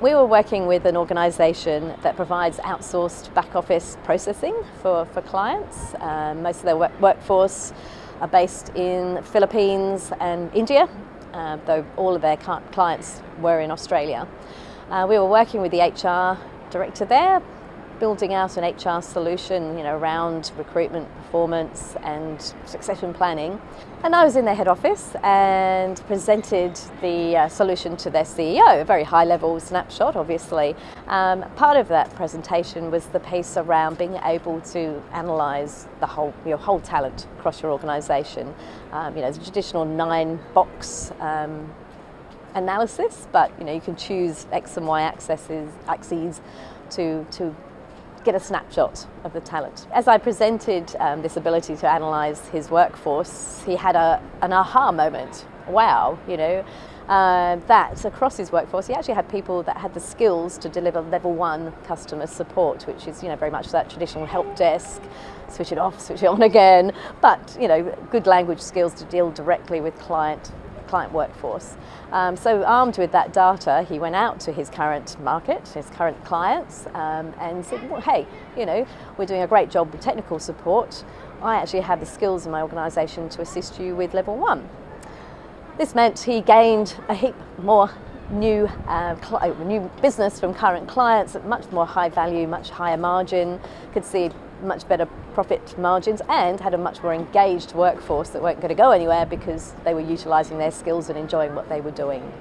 We were working with an organisation that provides outsourced back office processing for, for clients. Um, most of their work workforce are based in Philippines and India, uh, though all of their clients were in Australia. Uh, we were working with the HR director there, building out an HR solution you know, around recruitment, performance and succession planning. And I was in their head office and presented the uh, solution to their CEO, a very high level snapshot obviously. Um, part of that presentation was the piece around being able to analyse the whole, your whole talent across your organisation. Um, you know, the traditional nine box um, analysis, but you know, you can choose X and Y axes, axes to, to get a snapshot of the talent. As I presented um, this ability to analyse his workforce, he had a, an aha moment. Wow, you know, uh, that across his workforce, he actually had people that had the skills to deliver level one customer support, which is, you know, very much that traditional help desk, switch it off, switch it on again, but, you know, good language skills to deal directly with client client workforce. Um, so armed with that data, he went out to his current market, his current clients, um, and said, well, hey, you know, we're doing a great job with technical support. I actually have the skills in my organisation to assist you with level one. This meant he gained a heap more new uh, new business from current clients at much more high value, much higher margin, could see much better profit margins and had a much more engaged workforce that weren't going to go anywhere because they were utilising their skills and enjoying what they were doing.